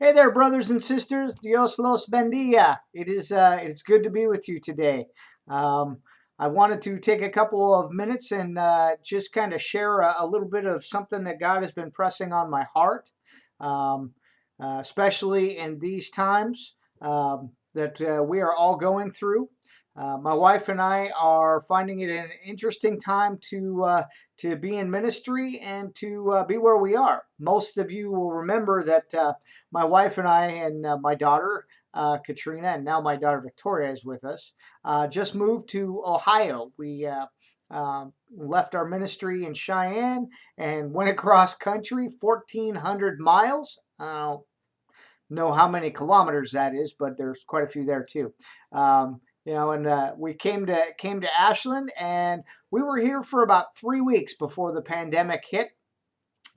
Hey there, brothers and sisters. Dios los bendiga. It is uh, it's good to be with you today. Um, I wanted to take a couple of minutes and uh, just kind of share a, a, little bit of something that God has been pressing on my heart, um, uh, especially in these times um, that uh, we are all going through. Uh, my wife and I are finding it an interesting time to uh, to be in ministry and to uh, be where we are. Most of you will remember that uh, my wife and I and uh, my daughter Katrina and now my daughter Victoria is with us. just moved to Ohio. We um, left our ministry in Cheyenne and went across country, 1,400 miles. I don't know how many kilometers that is, but there's quite a few there too. Um, you know, and uh, we came to came to Ashland, and we were here for about three weeks before the pandemic hit.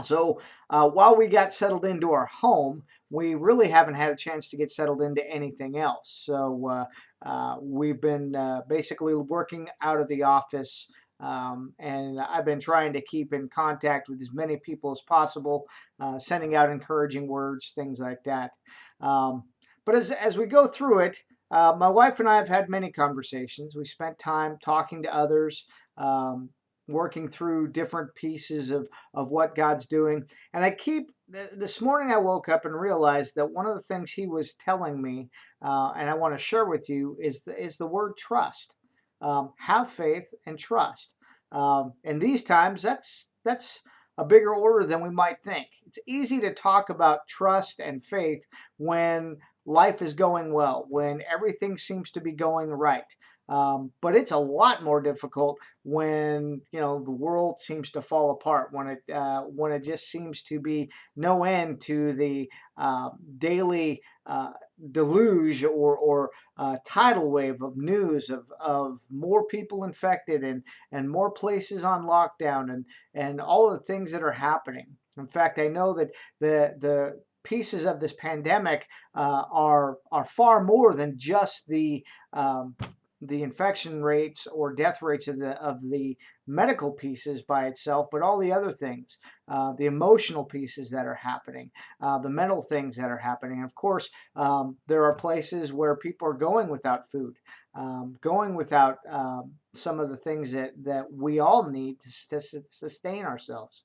So uh, while we got settled into our home, we really haven't had a chance to get settled into anything else. So uh, uh we've been uh, basically working out of the office. Um, and I've been trying to keep in contact with as many people as possible, uh, sending out encouraging words, things like that. Um, but as, as we go through it, uh, my wife and I have had many conversations. We spent time talking to others, um, working through different pieces of, of what God's doing. And I keep, this morning I woke up and realized that one of the things he was telling me, uh, and I want to share with you, is the, is the word trust. Um, have faith and trust. Um, in these times, that's, that's a bigger order than we might think. It's easy to talk about trust and faith when life is going well, when everything seems to be going right. Um, but it's a lot more difficult when you know the world seems to fall apart. When it uh, when it just seems to be no end to the uh, daily uh, deluge or or uh, tidal wave of news of of more people infected and and more places on lockdown and and all the things that are happening. In fact, I know that the the pieces of this pandemic uh, are are far more than just the um, the infection rates or death rates of the of the medical pieces by itself, but all the other things, uh, the emotional pieces that are happening, uh, the mental things that are happening. Of course, um, there are places where people are going without food, um, going without um, some of the things that that we all need to, to sustain ourselves.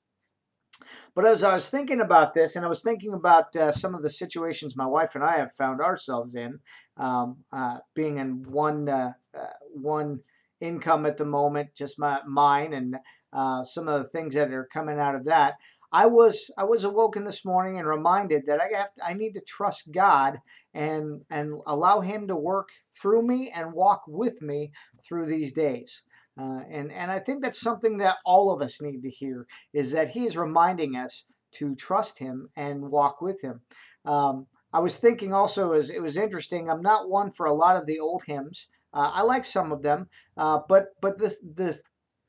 But as I was thinking about this, and I was thinking about uh, some of the situations my wife and I have found ourselves in, um, uh, being in one uh, uh one income at the moment, just my mine, and uh, some of the things that are coming out of that. I was I was awoken this morning and reminded that I have I need to trust God and and allow Him to work through me and walk with me through these days. Uh, and, and I think that's something that all of us need to hear is that he is reminding us to trust him and walk with him. Um, I was thinking also as it was interesting. I'm not one for a lot of the old hymns. Uh, I like some of them, uh, but but the the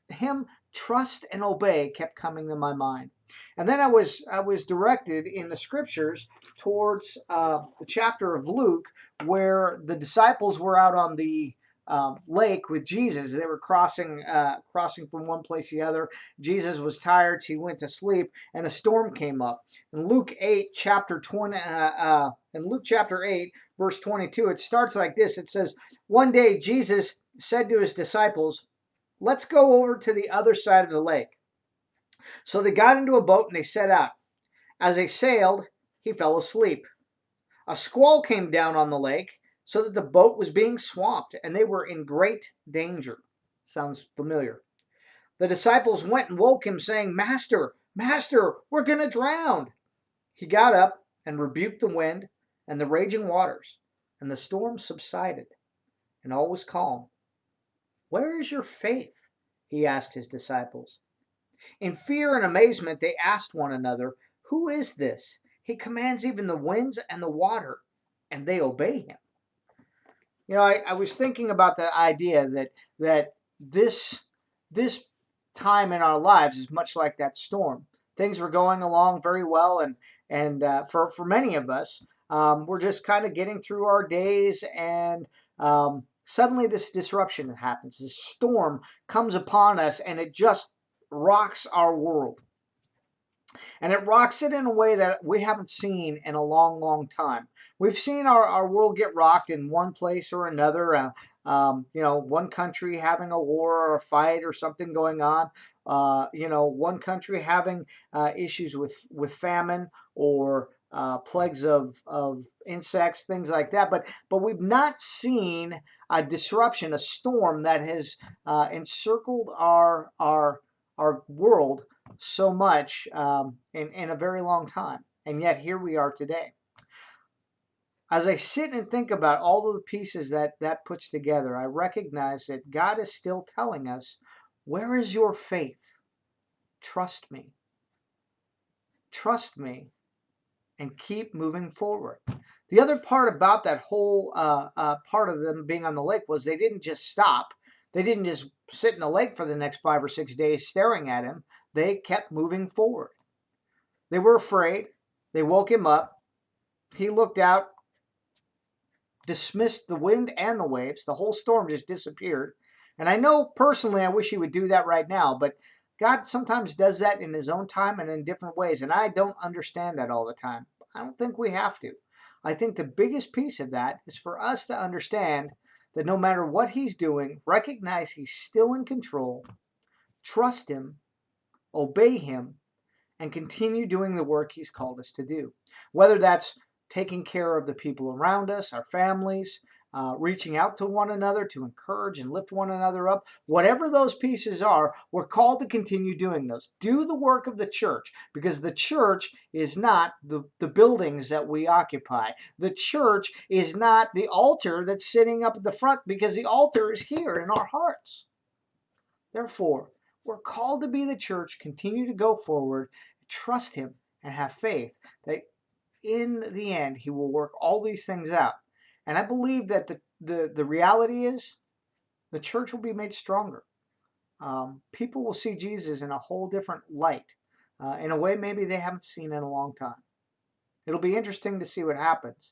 hymn "Trust and Obey" kept coming to my mind. And then I was I was directed in the scriptures towards uh, the chapter of Luke where the disciples were out on the um, lake with Jesus. They were crossing uh, crossing from one place to the other. Jesus was tired, so he went to sleep, and a storm came up. In Luke 8, chapter 20, uh, uh, in Luke chapter 8, verse 22, it starts like this. It says, One day Jesus said to his disciples, Let's go over to the other side of the lake. So they got into a boat and they set out. As they sailed, he fell asleep. A squall came down on the lake so that the boat was being swamped and they were in great danger. Sounds familiar. The disciples went and woke him, saying, Master, Master, we're going to drown. He got up and rebuked the wind and the raging waters, and the storm subsided, and all was calm. Where is your faith? He asked his disciples. In fear and amazement, they asked one another, Who is this? He commands even the winds and the water, and they obey him. You know, I, I was thinking about the idea that that this this time in our lives is much like that storm. Things were going along very well, and and uh, for for many of us, um, we're just kind of getting through our days, and um, suddenly this disruption happens. This storm comes upon us, and it just rocks our world. And it rocks it in a way that we haven't seen in a long, long time. We've seen our, our world get rocked in one place or another. Uh, um, you know, one country having a war or a fight or something going on. Uh, you know, one country having uh, issues with, with famine or uh, plagues of, of insects, things like that. But, but we've not seen a disruption, a storm that has uh, encircled our, our, our world so much um, in, in a very long time. And yet here we are today. As I sit and think about all of the pieces that that puts together, I recognize that God is still telling us, where is your faith? Trust me. Trust me and keep moving forward. The other part about that whole uh, uh, part of them being on the lake was they didn't just stop. They didn't just sit in the lake for the next five or six days staring at him. They kept moving forward. They were afraid. They woke him up. He looked out, dismissed the wind and the waves. The whole storm just disappeared. And I know personally, I wish he would do that right now, but God sometimes does that in his own time and in different ways. And I don't understand that all the time. I don't think we have to. I think the biggest piece of that is for us to understand that no matter what he's doing, recognize he's still in control, trust him, obey him, and continue doing the work he's called us to do. Whether that's taking care of the people around us, our families, uh, reaching out to one another to encourage and lift one another up. Whatever those pieces are, we're called to continue doing those. Do the work of the church because the church is not the, the buildings that we occupy. The church is not the altar that's sitting up at the front because the altar is here in our hearts. Therefore, we're called to be the church, continue to go forward, trust Him, and have faith that in the end He will work all these things out. And I believe that the, the, the reality is the church will be made stronger. Um, people will see Jesus in a whole different light, uh, in a way maybe they haven't seen in a long time. It'll be interesting to see what happens.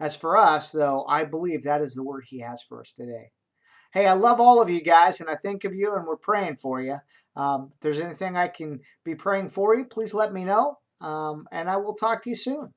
As for us, though, I believe that is the word he has for us today. Hey, I love all of you guys, and I think of you, and we're praying for you. Um, if there's anything I can be praying for you, please let me know, um, and I will talk to you soon.